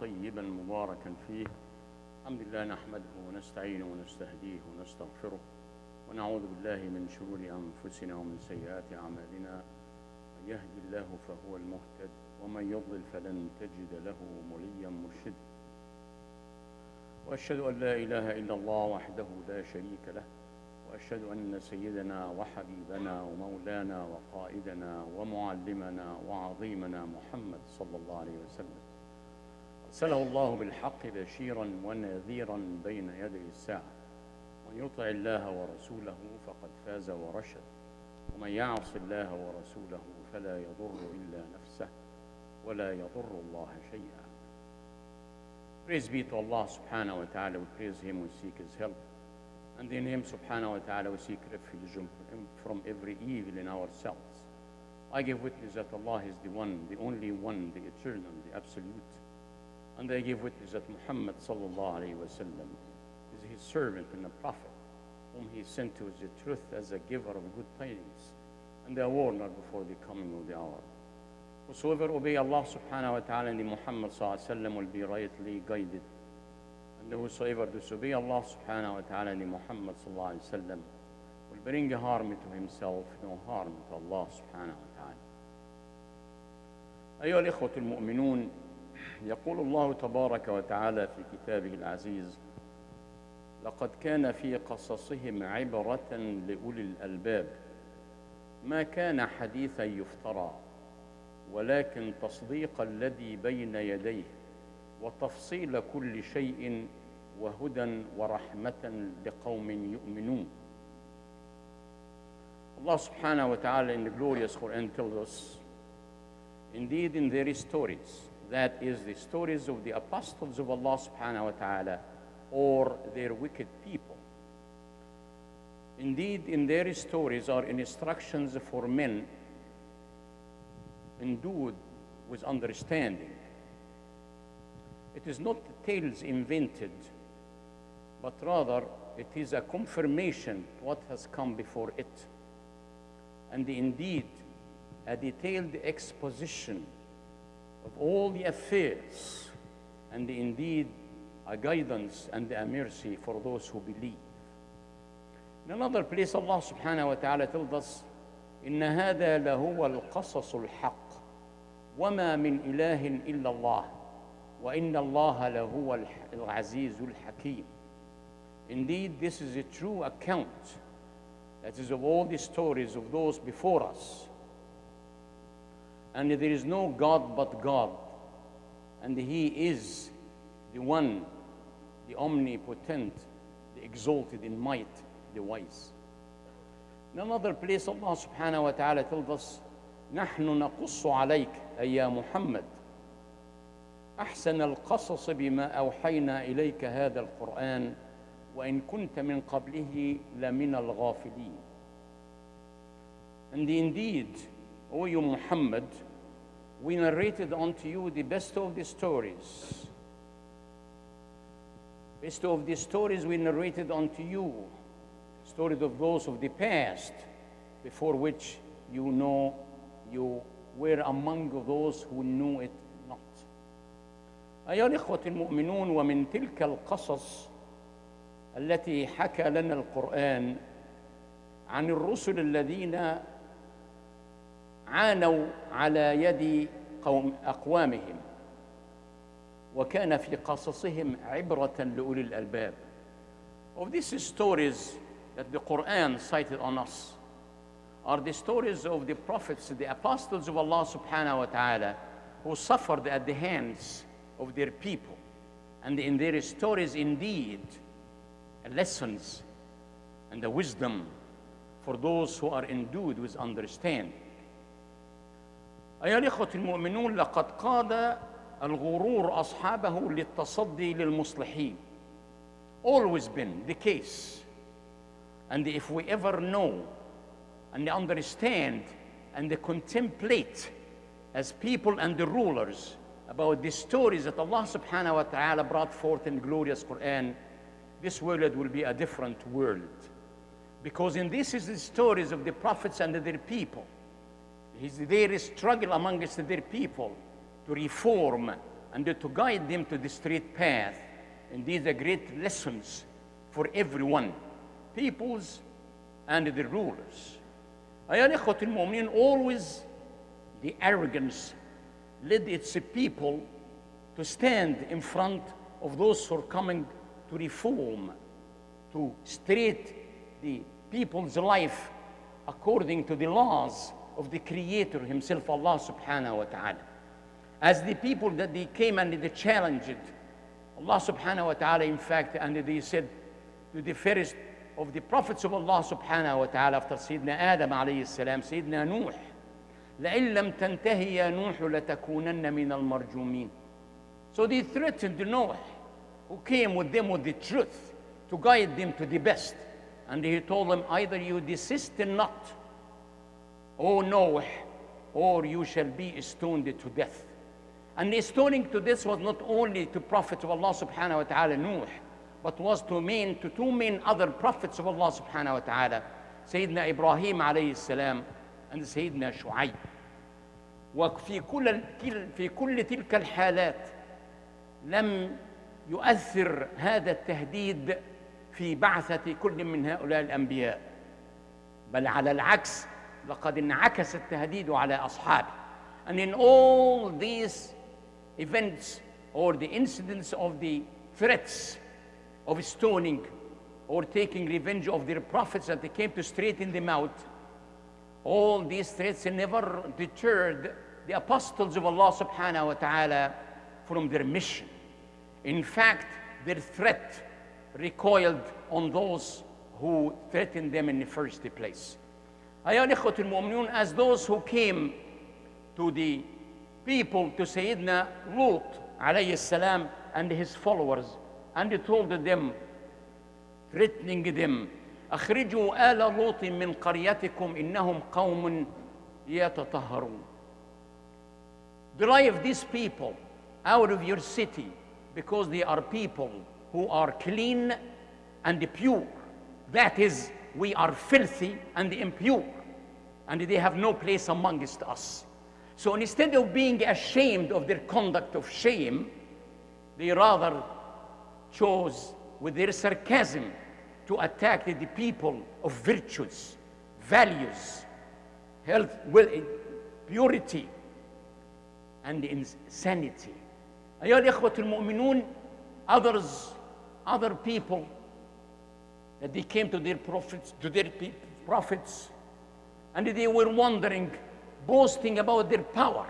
طيبا مباركا فيه. الحمد لله نحمده ونستعينه ونستهديه ونستغفره ونعوذ بالله من شرور أنفسنا ومن سيئات أعمالنا. من يهدي الله فهو المهتد ومن يضلل فلن تجد له مليا مرشدا. وأشهد أن لا إله إلا الله وحده لا شريك له وأشهد أن سيدنا وحبيبنا ومولانا وقائدنا ومعلمنا وعظيمنا محمد صلى الله عليه وسلم. أرسله الله بالحق بشيرا ونذيرا بين يدي الساعة ومن يطع الله ورسوله فقد فاز ورشد ومن يعص الله ورسوله فلا يضر إلا نفسه ولا يضر الله شيئا Praise be to Allah subhanahu wa ta'ala. We praise Him, we seek His help. And in Him subhanahu wa ta'ala we seek refuge from every evil in ourselves. I give witness that Allah is the one, the only one, the eternal, the absolute. And I give witness that Muhammad sallam is His servant and a prophet, whom He sent to the truth as a giver of good tidings and a warner before the coming of the hour. Whosoever obey Allah subhanahu wa ta'ala and Muhammad sallam will be rightly guided. And whosoever disobey Allah subhanahu wa ta'ala and Muhammad sallam will bring harm to himself, no harm to Allah subhanahu wa ta'ala. أيها الإخوة المؤمنون يقول الله تبارك وتعالى في كتابه العزيز لقد كان في قصصهم عبرة لأولي الألباب. ما كان حديثا يفترى ولكن تصديق الذي بين يديه وتفصيل كل شيء وهدى ورحمة لقوم يؤمنون. Allah subhanahu wa ta'ala in the glorious Quran tells us, indeed in their stories, that is the stories of the apostles of Allah subhanahu wa ta'ala or their wicked people. Indeed, in their stories are instructions for men endued with understanding. It is not tales invented, but rather it is a confirmation what has come before it. And indeed, a detailed exposition of all the affairs, and indeed a guidance and a mercy for those who believe. In another place, Allah subhanahu wa ta'ala tells us, إن هذا لهو القصص الحق وما من إله إلا الله وإن الله لهو العزيز الحكيم Indeed, this is a true account that is of all the stories of those before us. And there is no God but God, and He is the one, the omnipotent, the exalted in might, the wise. In another place, Allah subhanahu wa ta'ala tells us, نحن نقص عليك أي يا محمد أحسن القصص بما أوحينا إليك هذا القرآن وإن كنت من قبله لمن الغافلين And indeed, O you Muhammad, we narrated unto you the best of the stories. Best of the stories we narrated unto you, stories of those of the past, before which you know you were among those who knew it not. أيها الإخوة المؤمنون ومن تلك القصص التي حكى لنا القرآن عن الرسل الذين عانوا على يد قوم أقوامهم وكان في قصصهم عبرة لأولي الألباب. Of these stories that the Quran cited on us are the stories of the prophets, the apostles of Allah subhanahu wa ta'ala, who suffered at the hands of their people. And in their stories, indeed, lessons and the wisdom for those who are endued with understanding. أيها الإخوة المؤمنون لقد قاد الغرور أصحابه للتصدي للمصلحين. Always been the case. And if we ever know and understand and contemplate as people and the rulers about the stories that Allah subhanahu wa ta'ala brought forth in glorious Quran, this world will be a different world. Because in this is the stories of the prophets and their people. Is their struggle amongst their people to reform and to guide them to the straight path. And these are great lessons for everyone, peoples and the rulers. أيها الإخوة المؤمنين, always the arrogance led its people to stand in front of those who are coming to reform, to straight the people's life according to the laws of the Creator Himself, Allah subhanahu wa ta'ala. As the people that they came and they challenged Allah subhanahu wa ta'ala, in fact, and they said to the first of the prophets of Allah subhanahu wa ta'ala after Sayyidina Adam alayhi salam, Sayyidina Nuh, لئن لم تنتهي يا نوح لتكونن من المرجومين. So they threatened Noah, who came with them with the truth to guide them to the best. And he told them, either you desist and not, O Noah, or you shall be stoned to death. And the stoning to death was not only to prophets of Allah subhanahu wa ta'ala, Nuh, but was to mean to two main other prophets of Allah subhanahu wa ta'ala, Sayyidina Ibrahim alayhi salam and Sayyidina Shu'ayb. وفي كل في كل تلك الحالات لم يؤثر هذا التهديد في بعثة كل من هؤلاء الأنبياء بل على العكس لقد انعكس التهديد على أصحابه and in all these events or the incidents of the threats of stoning or taking revenge of their prophets that they came to straighten them out all these threats never deterred the apostles of Allah subhanahu wa ta'ala from their mission in fact their threat recoiled on those who threatened them in the first place. أيها الإخوة المؤمنون, as those who came to the people, to Sayyidina Lut alayhi salam and his followers, and he told them, threatening them, أخرجوا آل لوط من قريتكم إنهم قوم يتطهرون. Drive these people out of your city because they are people who are clean and pure. That is, we are filthy and impure, and they have no place amongst us. So instead of being ashamed of their conduct of shame, they rather chose with their sarcasm to attack the people of virtues, values, health, will, purity, and insanity. أيها الإخوة المؤمنون, others other people that they came to their prophets, to their prophets, and they were wondering, boasting about their power.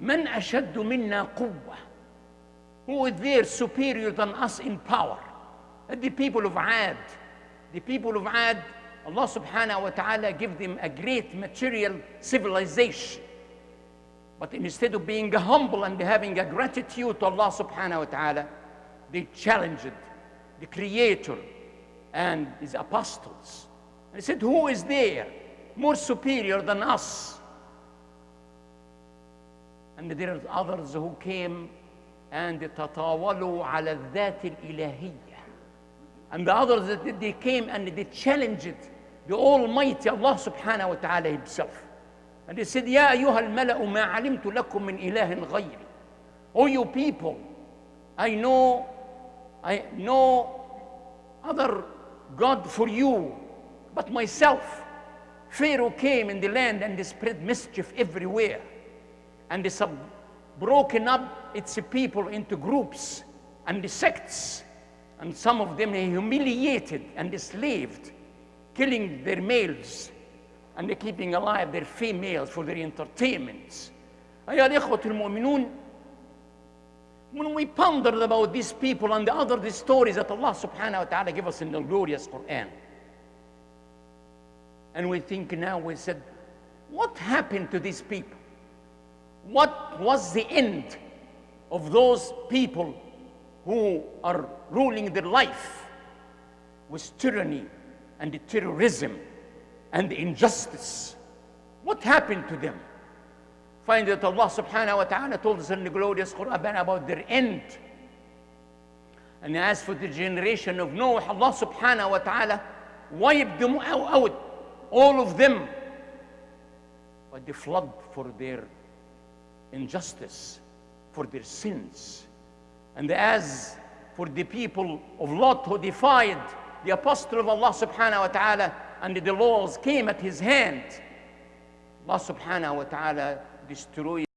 من أشد منا قوة? Who is there superior than us in power? And the people of Ad. The people of Ad, Allah subhanahu wa ta'ala gave them a great material civilization. But instead of being humble and having a gratitude to Allah subhanahu wa ta'ala, they challenged the Creator and His apostles. And he said, Who is there more superior than us? And there are others who came and تطاولوا على. And the others that they came and they challenged the Almighty Allah subhanahu wa ta'ala Himself. And they said, يا أيها الملأ ما علمت لكم من إله غيري. O you people, I know, I know other God for you, but myself. Pharaoh came in the land and they spread mischief everywhere. And they sub broken up its people into groups and the sects. And some of them they humiliated and enslaved, killing their males and they're keeping alive their females for their entertainments. أيها الإخوة المؤمنون when we pondered about these people and the other the stories that Allah subhanahu wa ta'ala gave us in the glorious Quran, and we think now, we said, what happened to these people? What was the end of those people who are ruling their life with tyranny and terrorism and injustice? What happened to them? Find that Allah subhanahu wa ta'ala told us in the glorious Quran about their end. And as for the generation of Noah, Allah subhanahu wa ta'ala wiped them out, all of them, by the flood for their injustice, for their sins. And as for the people of Lot who defied the apostle of Allah subhanahu wa ta'ala and the laws came at his hand, Allah subhanahu wa ta'ala destroy